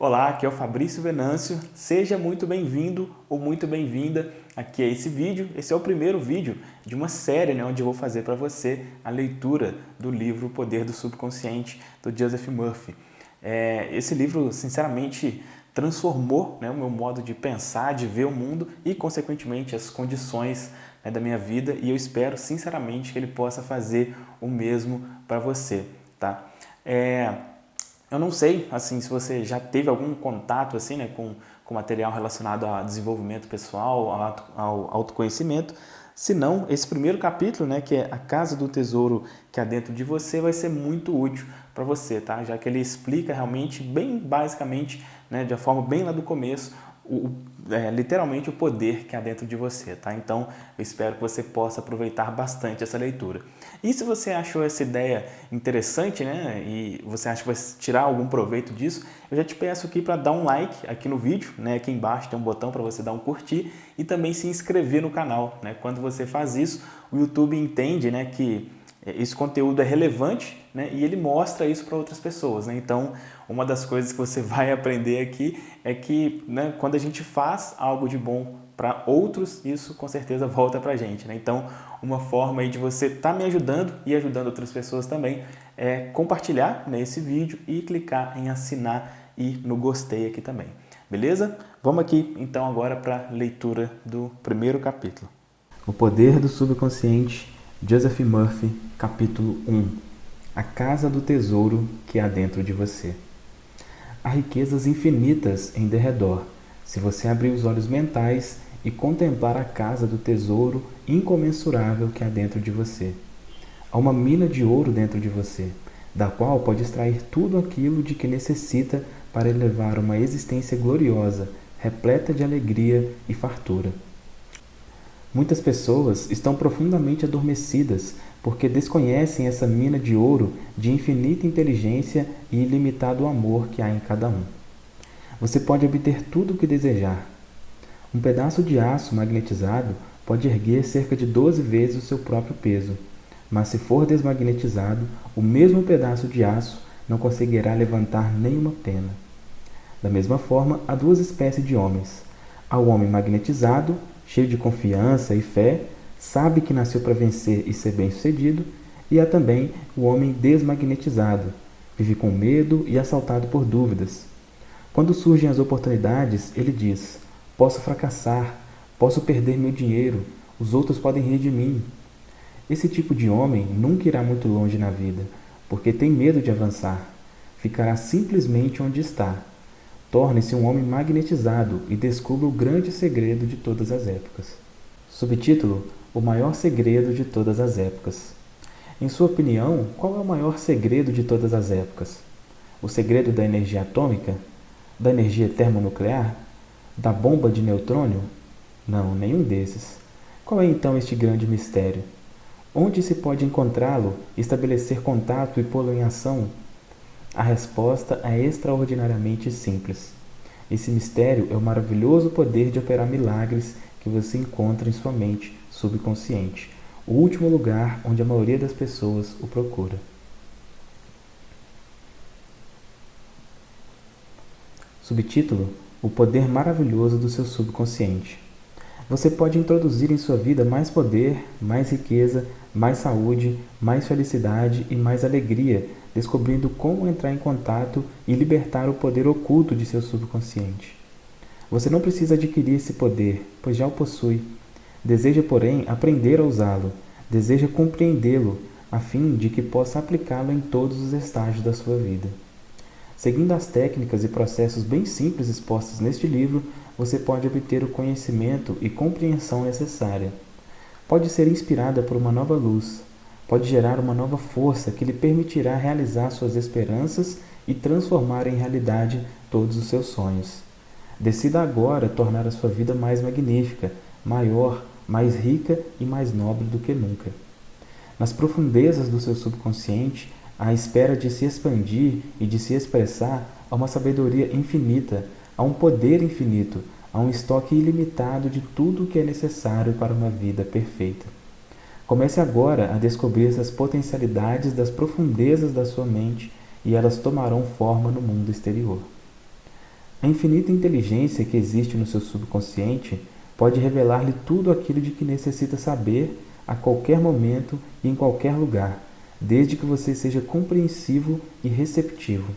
Olá, aqui é o Fabrício Venâncio, seja muito bem-vindo ou muito bem-vinda aqui a esse vídeo. Esse é o primeiro vídeo de uma série né, onde eu vou fazer para você a leitura do livro Poder do Subconsciente, do Joseph Murphy. É, esse livro, sinceramente, transformou né, o meu modo de pensar, de ver o mundo e, consequentemente, as condições né, da minha vida e eu espero, sinceramente, que ele possa fazer o mesmo para você. Tá? É, eu não sei, assim, se você já teve algum contato, assim, né, com, com material relacionado a desenvolvimento pessoal, ao, autoconhecimento. Se não, esse primeiro capítulo, né, que é a Casa do Tesouro que há dentro de você, vai ser muito útil para você, tá? Já que ele explica realmente, bem basicamente, né, de uma forma bem lá do começo, o, é, literalmente o poder que há dentro de você, tá? Então, eu espero que você possa aproveitar bastante essa leitura. E se você achou essa ideia interessante, né, e você acha que vai tirar algum proveito disso, eu já te peço aqui para dar um like aqui no vídeo, né, aqui embaixo tem um botão para você dar um curtir e também se inscrever no canal, né? Quando você faz isso, o YouTube entende, né, que esse conteúdo é relevante né, e ele mostra isso para outras pessoas. Né? Então, uma das coisas que você vai aprender aqui é que né, quando a gente faz algo de bom para outros, isso com certeza volta para a gente. Né? Então, uma forma aí de você estar tá me ajudando e ajudando outras pessoas também é compartilhar né, esse vídeo e clicar em assinar e no gostei aqui também. Beleza? Vamos aqui então agora para a leitura do primeiro capítulo. O poder do subconsciente Joseph Murphy, capítulo 1 A casa do tesouro que há dentro de você. Há riquezas infinitas em derredor, se você abrir os olhos mentais e contemplar a casa do tesouro incomensurável que há dentro de você. Há uma mina de ouro dentro de você, da qual pode extrair tudo aquilo de que necessita para elevar uma existência gloriosa, repleta de alegria e fartura. Muitas pessoas estão profundamente adormecidas porque desconhecem essa mina de ouro de infinita inteligência e ilimitado amor que há em cada um. Você pode obter tudo o que desejar. Um pedaço de aço magnetizado pode erguer cerca de 12 vezes o seu próprio peso, mas se for desmagnetizado, o mesmo pedaço de aço não conseguirá levantar nenhuma pena. Da mesma forma, há duas espécies de homens. Há o homem magnetizado cheio de confiança e fé, sabe que nasceu para vencer e ser bem-sucedido, e há também o homem desmagnetizado, vive com medo e assaltado por dúvidas. Quando surgem as oportunidades, ele diz: Posso fracassar, posso perder meu dinheiro, os outros podem rir de mim. Esse tipo de homem nunca irá muito longe na vida, porque tem medo de avançar. Ficará simplesmente onde está, Torne-se um homem magnetizado e descubra o grande segredo de todas as épocas. Subtítulo: O maior segredo de todas as épocas. Em sua opinião, qual é o maior segredo de todas as épocas? O segredo da energia atômica? Da energia termonuclear? Da bomba de neutrônio? Não, nenhum desses. Qual é então este grande mistério? Onde se pode encontrá-lo, estabelecer contato e pô-lo em ação a resposta é extraordinariamente simples. Esse mistério é o maravilhoso poder de operar milagres que você encontra em sua mente subconsciente, o último lugar onde a maioria das pessoas o procura. Subtítulo: O poder maravilhoso do seu subconsciente. Você pode introduzir em sua vida mais poder, mais riqueza, mais saúde, mais felicidade e mais alegria, descobrindo como entrar em contato e libertar o poder oculto de seu subconsciente. Você não precisa adquirir esse poder, pois já o possui. Deseja, porém, aprender a usá-lo, deseja compreendê-lo, a fim de que possa aplicá-lo em todos os estágios da sua vida. Seguindo as técnicas e processos bem simples expostos neste livro, você pode obter o conhecimento e compreensão necessária. Pode ser inspirada por uma nova luz, pode gerar uma nova força que lhe permitirá realizar suas esperanças e transformar em realidade todos os seus sonhos. Decida agora tornar a sua vida mais magnífica, maior, mais rica e mais nobre do que nunca. Nas profundezas do seu subconsciente, à espera de se expandir e de se expressar, há uma sabedoria infinita, há um poder infinito, há um estoque ilimitado de tudo o que é necessário para uma vida perfeita. Comece agora a descobrir essas potencialidades das profundezas da sua mente e elas tomarão forma no mundo exterior. A infinita inteligência que existe no seu subconsciente pode revelar-lhe tudo aquilo de que necessita saber a qualquer momento e em qualquer lugar, desde que você seja compreensivo e receptivo.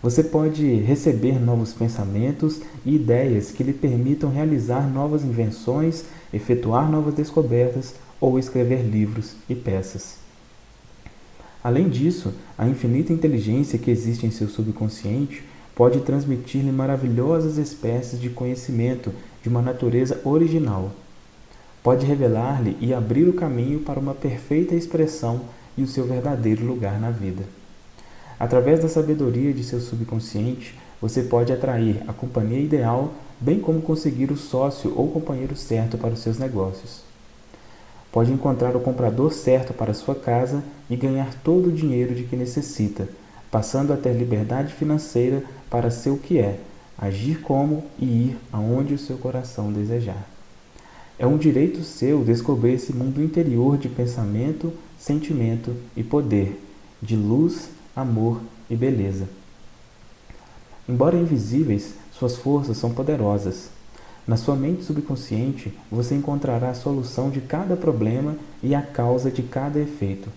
Você pode receber novos pensamentos e ideias que lhe permitam realizar novas invenções, efetuar novas descobertas ou escrever livros e peças. Além disso, a infinita inteligência que existe em seu subconsciente pode transmitir-lhe maravilhosas espécies de conhecimento de uma natureza original. Pode revelar-lhe e abrir o caminho para uma perfeita expressão e o seu verdadeiro lugar na vida. Através da sabedoria de seu subconsciente, você pode atrair a companhia ideal, bem como conseguir o sócio ou companheiro certo para os seus negócios. Pode encontrar o comprador certo para sua casa e ganhar todo o dinheiro de que necessita, passando a ter liberdade financeira para ser o que é, agir como e ir aonde o seu coração desejar. É um direito seu descobrir esse mundo interior de pensamento, sentimento e poder, de luz, amor e beleza. Embora invisíveis, suas forças são poderosas. Na sua mente subconsciente, você encontrará a solução de cada problema e a causa de cada efeito.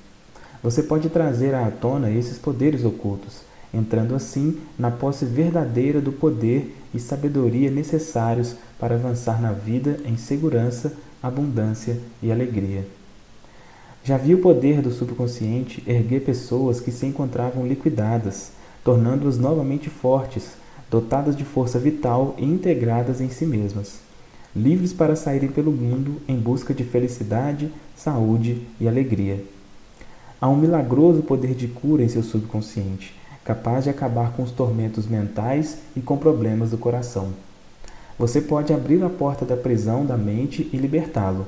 Você pode trazer à tona esses poderes ocultos, entrando assim na posse verdadeira do poder e sabedoria necessários para avançar na vida em segurança, abundância e alegria. Já vi o poder do subconsciente erguer pessoas que se encontravam liquidadas, tornando-as novamente fortes, dotadas de força vital e integradas em si mesmas, livres para saírem pelo mundo em busca de felicidade, saúde e alegria. Há um milagroso poder de cura em seu subconsciente, capaz de acabar com os tormentos mentais e com problemas do coração. Você pode abrir a porta da prisão da mente e libertá-lo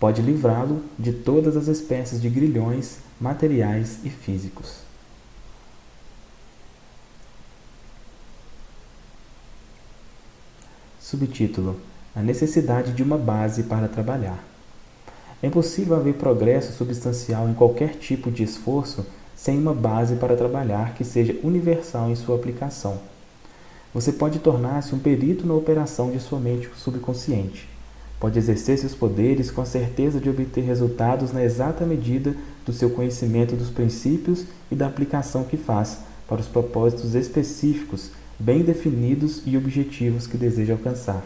pode livrá-lo de todas as espécies de grilhões materiais e físicos. Subtítulo: A necessidade de uma base para trabalhar. É impossível haver progresso substancial em qualquer tipo de esforço sem uma base para trabalhar que seja universal em sua aplicação. Você pode tornar-se um perito na operação de sua mente subconsciente Pode exercer seus poderes com a certeza de obter resultados na exata medida do seu conhecimento dos princípios e da aplicação que faz para os propósitos específicos, bem definidos e objetivos que deseja alcançar.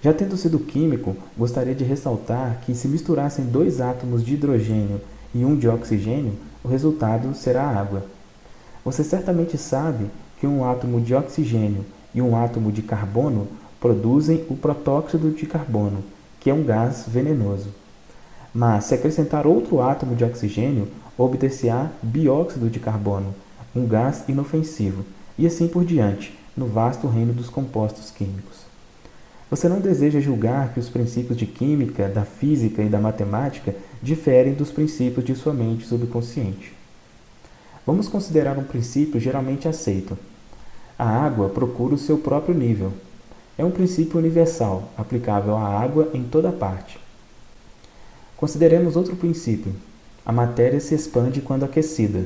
Já tendo sido químico, gostaria de ressaltar que se misturassem dois átomos de hidrogênio e um de oxigênio, o resultado será água. Você certamente sabe que um átomo de oxigênio e um átomo de carbono produzem o protóxido de carbono, que é um gás venenoso. Mas, se acrescentar outro átomo de oxigênio, obter-se-á bióxido de carbono, um gás inofensivo, e assim por diante, no vasto reino dos compostos químicos. Você não deseja julgar que os princípios de química, da física e da matemática diferem dos princípios de sua mente subconsciente. Vamos considerar um princípio geralmente aceito. A água procura o seu próprio nível, é um princípio universal, aplicável à água em toda parte. Consideremos outro princípio. A matéria se expande quando aquecida.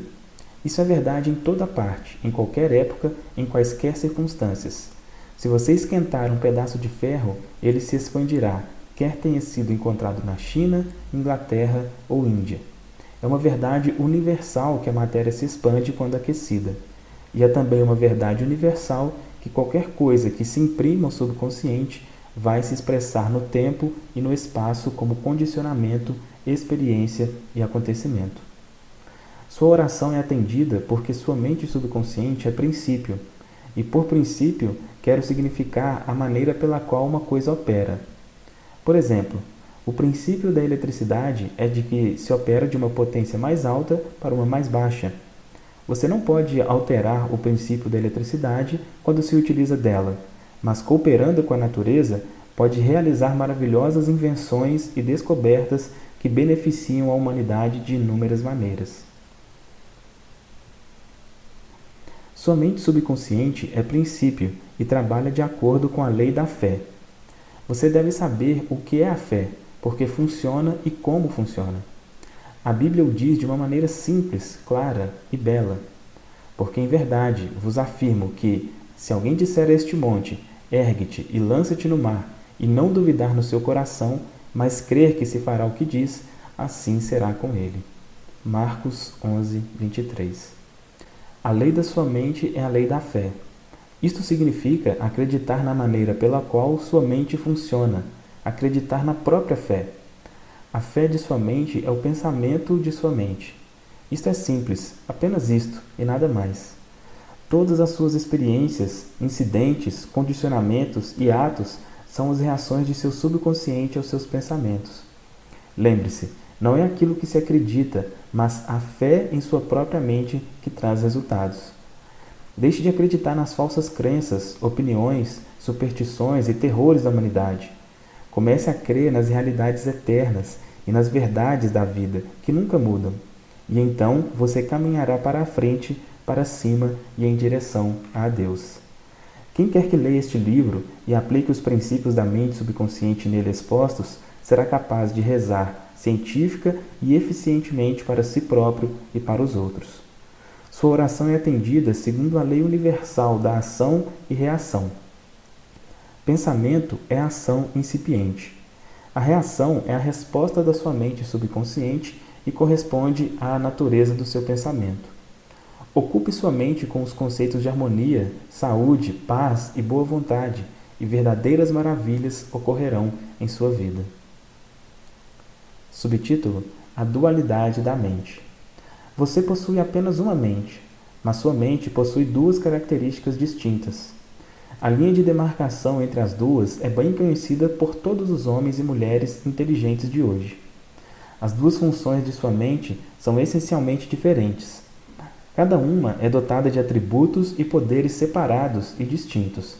Isso é verdade em toda parte, em qualquer época, em quaisquer circunstâncias. Se você esquentar um pedaço de ferro, ele se expandirá, quer tenha sido encontrado na China, Inglaterra ou Índia. É uma verdade universal que a matéria se expande quando aquecida. E é também uma verdade universal que qualquer coisa que se imprima ao subconsciente vai se expressar no tempo e no espaço como condicionamento, experiência e acontecimento. Sua oração é atendida porque sua mente subconsciente é princípio, e por princípio quero significar a maneira pela qual uma coisa opera. Por exemplo, o princípio da eletricidade é de que se opera de uma potência mais alta para uma mais baixa, você não pode alterar o princípio da eletricidade quando se utiliza dela, mas cooperando com a natureza, pode realizar maravilhosas invenções e descobertas que beneficiam a humanidade de inúmeras maneiras. Sua mente subconsciente é princípio e trabalha de acordo com a lei da fé. Você deve saber o que é a fé, porque funciona e como funciona. A Bíblia o diz de uma maneira simples, clara e bela. Porque em verdade vos afirmo que, Se alguém disser a este monte, ergue-te e lança-te no mar, e não duvidar no seu coração, mas crer que se fará o que diz, assim será com ele. Marcos 11, 23 A lei da sua mente é a lei da fé. Isto significa acreditar na maneira pela qual sua mente funciona, acreditar na própria fé. A fé de sua mente é o pensamento de sua mente. Isto é simples, apenas isto e nada mais. Todas as suas experiências, incidentes, condicionamentos e atos são as reações de seu subconsciente aos seus pensamentos. Lembre-se, não é aquilo que se acredita, mas a fé em sua própria mente que traz resultados. Deixe de acreditar nas falsas crenças, opiniões, superstições e terrores da humanidade. Comece a crer nas realidades eternas e nas verdades da vida, que nunca mudam. E então você caminhará para a frente, para cima e em direção a Deus. Quem quer que leia este livro e aplique os princípios da mente subconsciente nele expostos, será capaz de rezar científica e eficientemente para si próprio e para os outros. Sua oração é atendida segundo a lei universal da ação e reação. Pensamento é ação incipiente. A reação é a resposta da sua mente subconsciente e corresponde à natureza do seu pensamento. Ocupe sua mente com os conceitos de harmonia, saúde, paz e boa vontade, e verdadeiras maravilhas ocorrerão em sua vida. Subtítulo: A dualidade da mente. Você possui apenas uma mente, mas sua mente possui duas características distintas. A linha de demarcação entre as duas é bem conhecida por todos os homens e mulheres inteligentes de hoje. As duas funções de sua mente são essencialmente diferentes, Cada uma é dotada de atributos e poderes separados e distintos.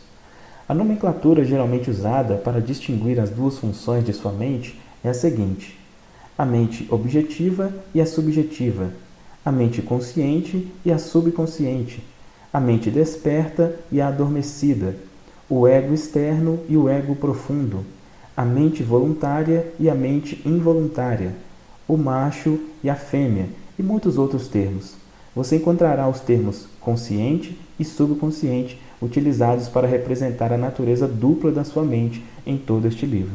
A nomenclatura geralmente usada para distinguir as duas funções de sua mente é a seguinte: a mente objetiva e a subjetiva, a mente consciente e a subconsciente, a mente desperta e a adormecida, o ego externo e o ego profundo, a mente voluntária e a mente involuntária, o macho e a fêmea, e muitos outros termos você encontrará os termos consciente e subconsciente utilizados para representar a natureza dupla da sua mente em todo este livro.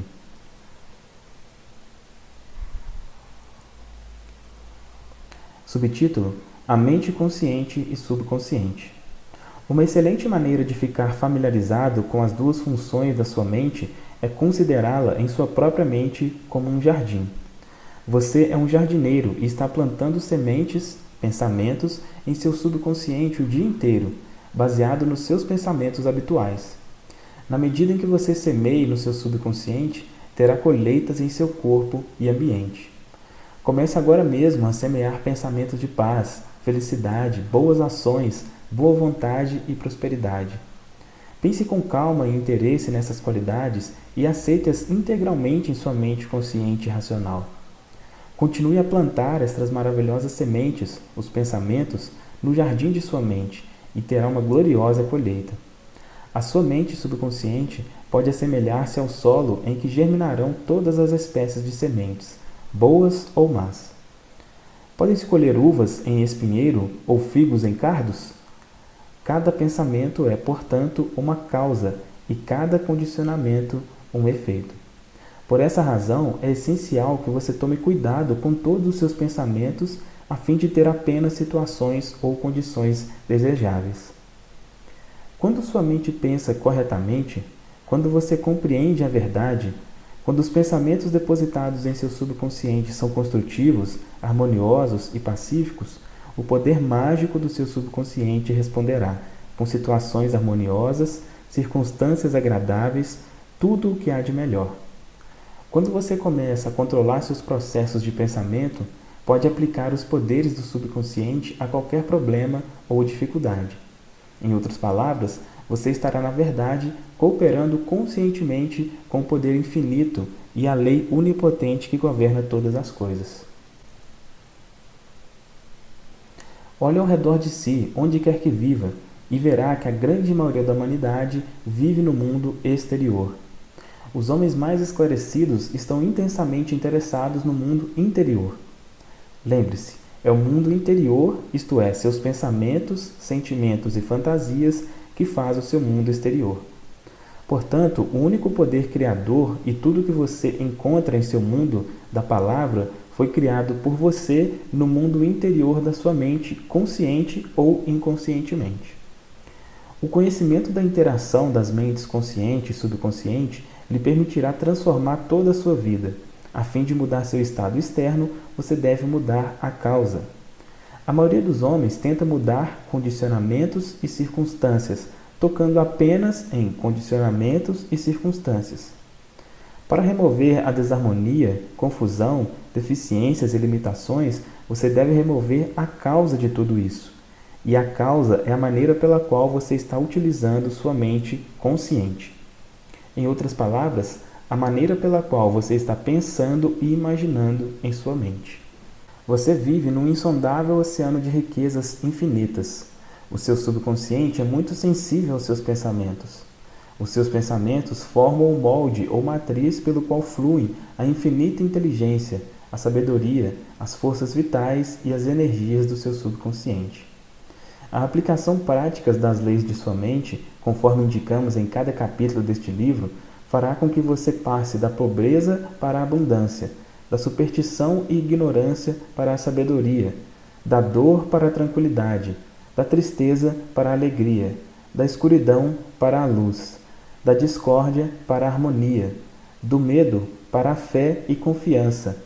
Subtítulo: A mente consciente e subconsciente. Uma excelente maneira de ficar familiarizado com as duas funções da sua mente é considerá-la em sua própria mente como um jardim. Você é um jardineiro e está plantando sementes pensamentos em seu subconsciente o dia inteiro, baseado nos seus pensamentos habituais. Na medida em que você semeie no seu subconsciente, terá colheitas em seu corpo e ambiente. Comece agora mesmo a semear pensamentos de paz, felicidade, boas ações, boa vontade e prosperidade. Pense com calma e interesse nessas qualidades e aceite-as integralmente em sua mente consciente e racional. Continue a plantar estas maravilhosas sementes, os pensamentos, no jardim de sua mente e terá uma gloriosa colheita. A sua mente subconsciente pode assemelhar-se ao solo em que germinarão todas as espécies de sementes, boas ou más. Podem-se colher uvas em espinheiro ou figos em cardos? Cada pensamento é, portanto, uma causa e cada condicionamento um efeito. Por essa razão, é essencial que você tome cuidado com todos os seus pensamentos a fim de ter apenas situações ou condições desejáveis. Quando sua mente pensa corretamente, quando você compreende a verdade, quando os pensamentos depositados em seu subconsciente são construtivos, harmoniosos e pacíficos, o poder mágico do seu subconsciente responderá com situações harmoniosas, circunstâncias agradáveis, tudo o que há de melhor. Quando você começa a controlar seus processos de pensamento, pode aplicar os poderes do subconsciente a qualquer problema ou dificuldade. Em outras palavras, você estará, na verdade, cooperando conscientemente com o poder infinito e a lei onipotente que governa todas as coisas. Olhe ao redor de si, onde quer que viva, e verá que a grande maioria da humanidade vive no mundo exterior. Os homens mais esclarecidos estão intensamente interessados no mundo interior. Lembre-se, é o mundo interior, isto é, seus pensamentos, sentimentos e fantasias, que faz o seu mundo exterior. Portanto, o único poder criador e tudo que você encontra em seu mundo da palavra foi criado por você no mundo interior da sua mente, consciente ou inconscientemente. O conhecimento da interação das mentes consciente e subconsciente lhe permitirá transformar toda a sua vida. A fim de mudar seu estado externo, você deve mudar a causa. A maioria dos homens tenta mudar condicionamentos e circunstâncias, tocando apenas em condicionamentos e circunstâncias. Para remover a desarmonia, confusão, deficiências e limitações, você deve remover a causa de tudo isso. E a causa é a maneira pela qual você está utilizando sua mente consciente. Em outras palavras, a maneira pela qual você está pensando e imaginando em sua mente. Você vive num insondável oceano de riquezas infinitas. O seu subconsciente é muito sensível aos seus pensamentos. Os seus pensamentos formam o molde ou matriz pelo qual fluem a infinita inteligência, a sabedoria, as forças vitais e as energias do seu subconsciente. A aplicação prática das leis de sua mente, conforme indicamos em cada capítulo deste livro, fará com que você passe da pobreza para a abundância, da superstição e ignorância para a sabedoria, da dor para a tranquilidade, da tristeza para a alegria, da escuridão para a luz da discórdia para a harmonia, do medo para a fé e confiança,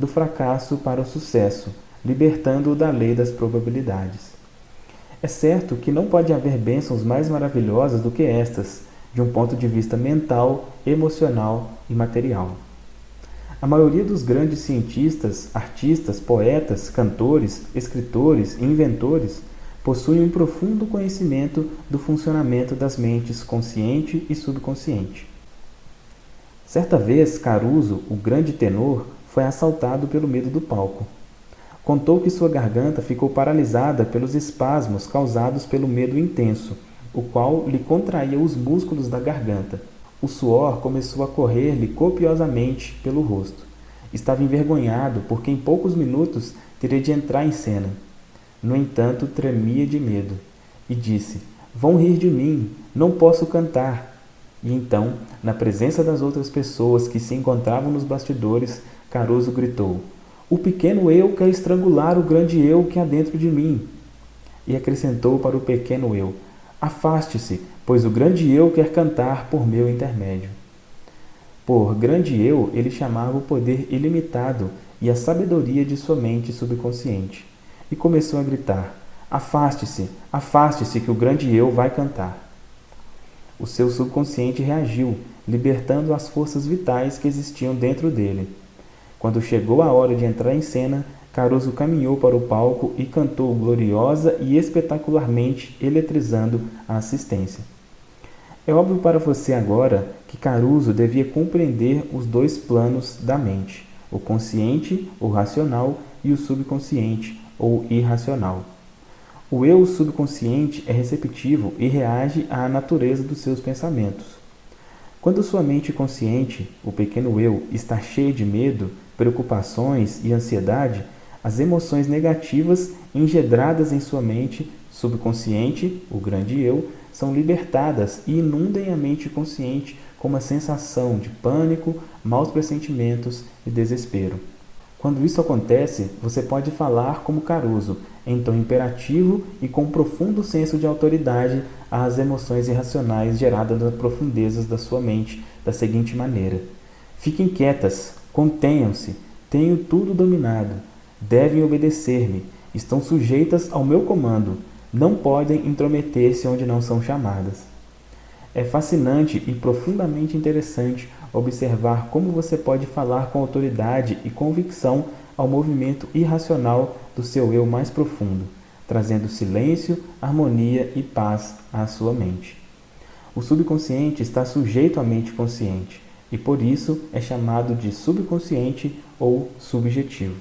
do fracasso para o sucesso, libertando-o da lei das probabilidades. É certo que não pode haver bênçãos mais maravilhosas do que estas, de um ponto de vista mental, emocional e material. A maioria dos grandes cientistas, artistas, poetas, cantores, escritores e inventores possuem um profundo conhecimento do funcionamento das mentes consciente e subconsciente. Certa vez, Caruso, o grande tenor, foi assaltado pelo medo do palco. Contou que sua garganta ficou paralisada pelos espasmos causados pelo medo intenso, o qual lhe contraía os músculos da garganta. O suor começou a correr-lhe copiosamente pelo rosto. Estava envergonhado porque em poucos minutos teria de entrar em cena. No entanto, tremia de medo e disse: Vão rir de mim, não posso cantar. E então, na presença das outras pessoas que se encontravam nos bastidores, Caruso gritou: O pequeno eu quer estrangular o grande eu que há dentro de mim. E acrescentou para o pequeno eu: Afaste-se, pois o grande eu quer cantar por meu intermédio. Por grande eu, ele chamava o poder ilimitado e a sabedoria de sua mente subconsciente e começou a gritar: Afaste-se, afaste-se, que o grande eu vai cantar. O seu subconsciente reagiu, libertando as forças vitais que existiam dentro dele. Quando chegou a hora de entrar em cena, Caruso caminhou para o palco e cantou gloriosa e espetacularmente, eletrizando a assistência. É óbvio para você agora que Caruso devia compreender os dois planos da mente, o consciente, o racional, e o subconsciente, ou irracional. O eu subconsciente é receptivo e reage à natureza dos seus pensamentos. Quando sua mente consciente, o pequeno eu, está cheia de medo, preocupações e ansiedade, as emoções negativas engedradas em sua mente subconsciente, o grande eu, são libertadas e inundem a mente consciente com uma sensação de pânico, maus pressentimentos e desespero. Quando isso acontece, você pode falar como Caruso, em tom imperativo e com um profundo senso de autoridade às emoções irracionais geradas nas profundezas da sua mente da seguinte maneira: Fiquem quietas, contenham-se, tenho tudo dominado, devem obedecer-me, estão sujeitas ao meu comando, não podem intrometer-se onde não são chamadas. É fascinante e profundamente interessante observar como você pode falar com autoridade e convicção ao movimento irracional do seu eu mais profundo, trazendo silêncio, harmonia e paz à sua mente. O subconsciente está sujeito à mente consciente e por isso é chamado de subconsciente ou subjetivo.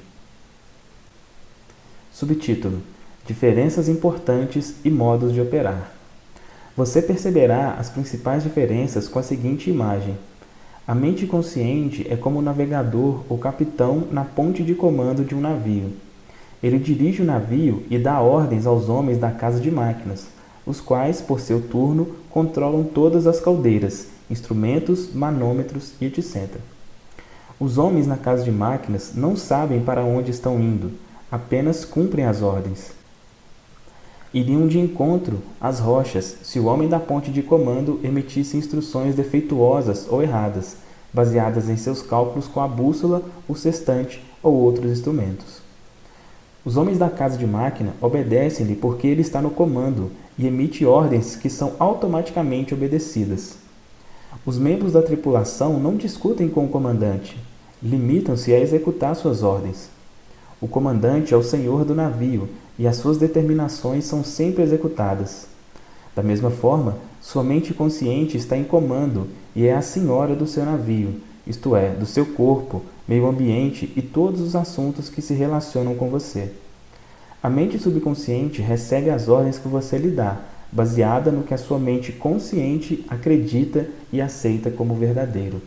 Subtítulo: Diferenças importantes e modos de operar. Você perceberá as principais diferenças com a seguinte imagem. A mente consciente é como o navegador ou capitão na ponte de comando de um navio. Ele dirige o navio e dá ordens aos homens da casa de máquinas, os quais, por seu turno, controlam todas as caldeiras, instrumentos, manômetros e etc. Os homens na casa de máquinas não sabem para onde estão indo, apenas cumprem as ordens. Iriam de encontro às rochas se o homem da ponte de comando emitisse instruções defeituosas ou erradas, baseadas em seus cálculos com a bússola, o sextante ou outros instrumentos. Os homens da casa de máquina obedecem-lhe porque ele está no comando e emite ordens que são automaticamente obedecidas. Os membros da tripulação não discutem com o comandante, limitam-se a executar suas ordens. O comandante é o senhor do navio e as suas determinações são sempre executadas. Da mesma forma, sua mente consciente está em comando e é a senhora do seu navio, isto é, do seu corpo, meio ambiente e todos os assuntos que se relacionam com você. A mente subconsciente recebe as ordens que você lhe dá, baseada no que a sua mente consciente acredita e aceita como verdadeiro.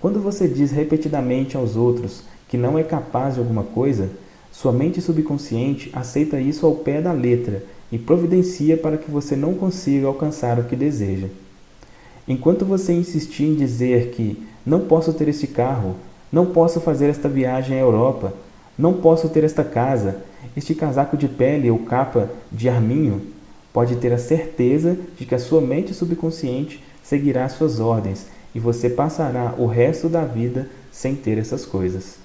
Quando você diz repetidamente aos outros que não é capaz de alguma coisa, sua mente subconsciente aceita isso ao pé da letra e providencia para que você não consiga alcançar o que deseja. Enquanto você insistir em dizer que não posso ter este carro, não posso fazer esta viagem à Europa, não posso ter esta casa, este casaco de pele ou capa de arminho, pode ter a certeza de que a sua mente subconsciente seguirá suas ordens e você passará o resto da vida sem ter essas coisas.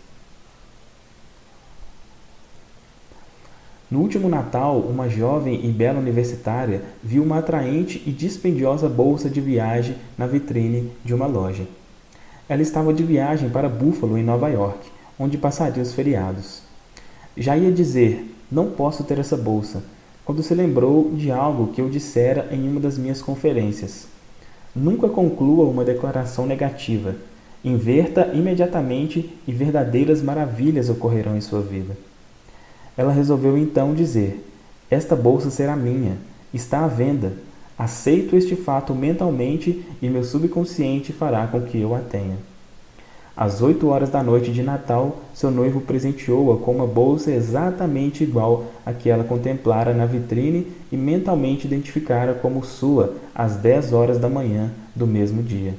No último Natal, uma jovem e bela universitária viu uma atraente e dispendiosa bolsa de viagem na vitrine de uma loja. Ela estava de viagem para Buffalo, em Nova York, onde passaria os feriados. Já ia dizer, não posso ter essa bolsa, quando se lembrou de algo que eu dissera em uma das minhas conferências. Nunca conclua uma declaração negativa. Inverta imediatamente e verdadeiras maravilhas ocorrerão em sua vida. Ela resolveu então dizer: Esta bolsa será minha, está à venda. Aceito este fato mentalmente e meu subconsciente fará com que eu a tenha. Às oito horas da noite de Natal, seu noivo presenteou-a com uma bolsa exatamente igual à que ela contemplara na vitrine e mentalmente identificara como sua às dez horas da manhã do mesmo dia.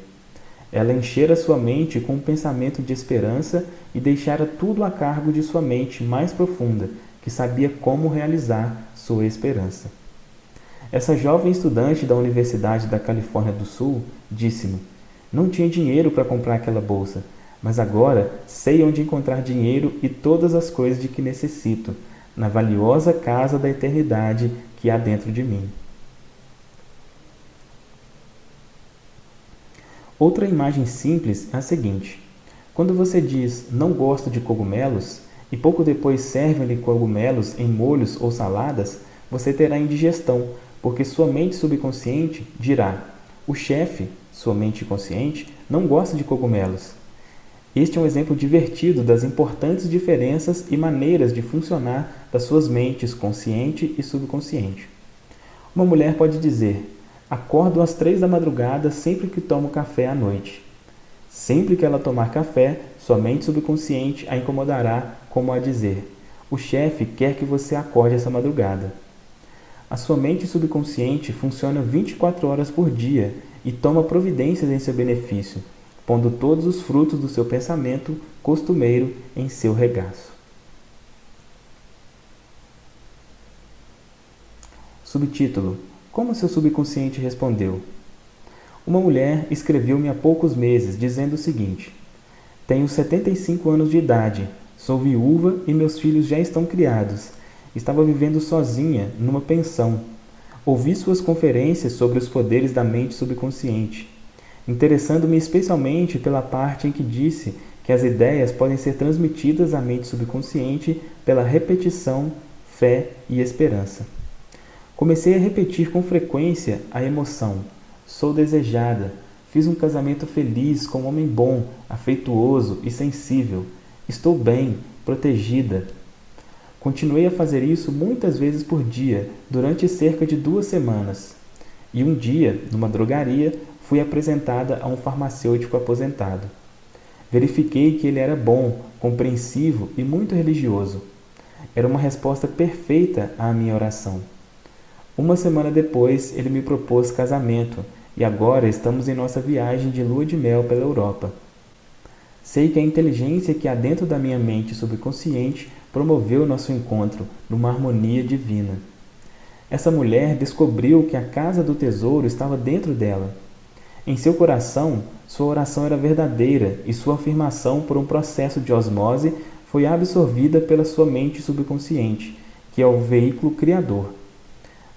Ela enchera sua mente com um pensamento de esperança e deixara tudo a cargo de sua mente mais profunda, que sabia como realizar sua esperança. Essa jovem estudante da Universidade da Califórnia do Sul disse-me: Não tinha dinheiro para comprar aquela bolsa, mas agora sei onde encontrar dinheiro e todas as coisas de que necessito, na valiosa casa da eternidade que há dentro de mim. Outra imagem simples é a seguinte. Quando você diz não gosto de cogumelos e pouco depois servem-lhe cogumelos em molhos ou saladas, você terá indigestão, porque sua mente subconsciente dirá: o chefe, sua mente consciente, não gosta de cogumelos. Este é um exemplo divertido das importantes diferenças e maneiras de funcionar das suas mentes consciente e subconsciente. Uma mulher pode dizer: Acordo às três da madrugada sempre que tomo café à noite. Sempre que ela tomar café, sua mente subconsciente a incomodará, como a dizer: O chefe quer que você acorde essa madrugada. A sua mente subconsciente funciona 24 horas por dia e toma providências em seu benefício, pondo todos os frutos do seu pensamento costumeiro em seu regaço. Subtítulo como seu subconsciente respondeu? Uma mulher escreveu-me há poucos meses dizendo o seguinte: Tenho 75 anos de idade, sou viúva e meus filhos já estão criados. Estava vivendo sozinha numa pensão. Ouvi suas conferências sobre os poderes da mente subconsciente, interessando-me especialmente pela parte em que disse que as ideias podem ser transmitidas à mente subconsciente pela repetição, fé e esperança. Comecei a repetir com frequência a emoção. Sou desejada. Fiz um casamento feliz com um homem bom, afeituoso e sensível. Estou bem, protegida. Continuei a fazer isso muitas vezes por dia, durante cerca de duas semanas. E um dia, numa drogaria, fui apresentada a um farmacêutico aposentado. Verifiquei que ele era bom, compreensivo e muito religioso. Era uma resposta perfeita à minha oração. Uma semana depois, ele me propôs casamento e agora estamos em nossa viagem de lua de mel pela Europa. Sei que a inteligência que há dentro da minha mente subconsciente promoveu nosso encontro numa harmonia divina. Essa mulher descobriu que a casa do tesouro estava dentro dela. Em seu coração, sua oração era verdadeira e sua afirmação, por um processo de osmose, foi absorvida pela sua mente subconsciente, que é o veículo criador.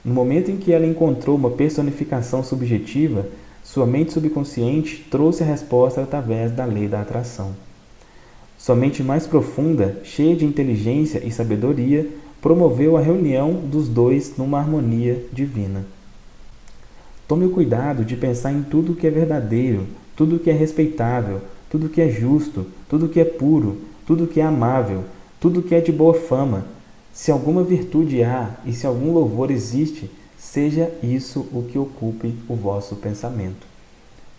No momento em que ela encontrou uma personificação subjetiva, sua mente subconsciente trouxe a resposta através da lei da atração. Sua mente mais profunda, cheia de inteligência e sabedoria, promoveu a reunião dos dois numa harmonia divina. Tome o cuidado de pensar em tudo que é verdadeiro, tudo que é respeitável, tudo que é justo, tudo que é puro, tudo que é amável, tudo que é de boa fama. Se alguma virtude há e se algum louvor existe, seja isso o que ocupe o vosso pensamento.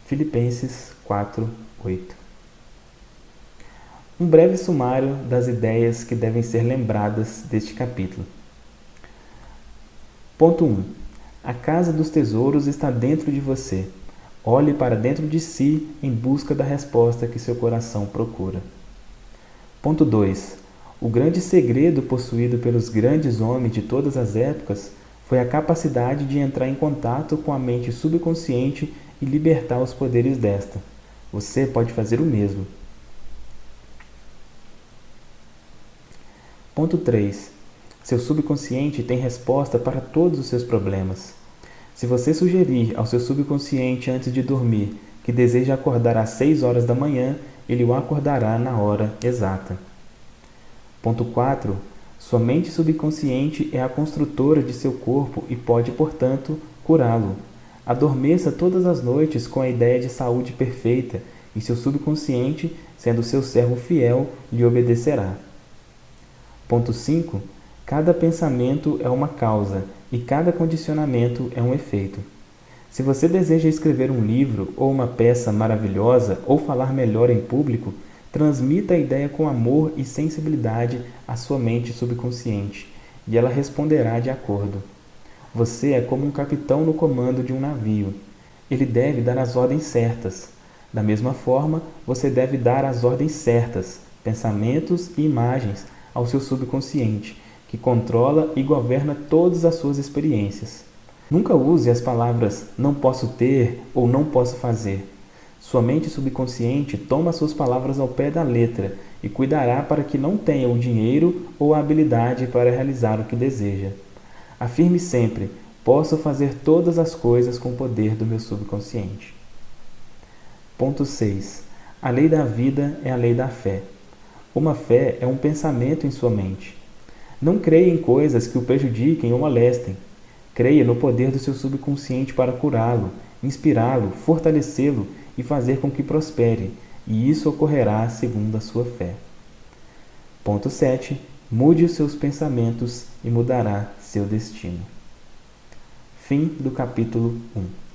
Filipenses 4, 8 Um breve sumário das ideias que devem ser lembradas deste capítulo. Ponto 1. A casa dos tesouros está dentro de você. Olhe para dentro de si em busca da resposta que seu coração procura. Ponto 2. O grande segredo possuído pelos grandes homens de todas as épocas foi a capacidade de entrar em contato com a mente subconsciente e libertar os poderes desta. Você pode fazer o mesmo. Ponto 3. Seu subconsciente tem resposta para todos os seus problemas. Se você sugerir ao seu subconsciente antes de dormir que deseja acordar às 6 horas da manhã, ele o acordará na hora exata. Ponto 4. Sua mente subconsciente é a construtora de seu corpo e pode, portanto, curá-lo. Adormeça todas as noites com a ideia de saúde perfeita e seu subconsciente, sendo seu servo fiel, lhe obedecerá. Ponto 5. Cada pensamento é uma causa e cada condicionamento é um efeito. Se você deseja escrever um livro ou uma peça maravilhosa ou falar melhor em público, Transmita a ideia com amor e sensibilidade à sua mente subconsciente, e ela responderá de acordo. Você é como um capitão no comando de um navio. Ele deve dar as ordens certas. Da mesma forma, você deve dar as ordens certas, pensamentos e imagens ao seu subconsciente, que controla e governa todas as suas experiências. Nunca use as palavras não posso ter ou não posso fazer sua mente subconsciente toma suas palavras ao pé da letra e cuidará para que não tenha o dinheiro ou a habilidade para realizar o que deseja. Afirme sempre, posso fazer todas as coisas com o poder do meu subconsciente. Ponto 6. A lei da vida é a lei da fé. Uma fé é um pensamento em sua mente. Não creia em coisas que o prejudiquem ou molestem. Creia no poder do seu subconsciente para curá-lo, inspirá-lo, fortalecê-lo e fazer com que prospere, e isso ocorrerá segundo a sua fé. Ponto 7. Mude os seus pensamentos e mudará seu destino. Fim do capítulo 1.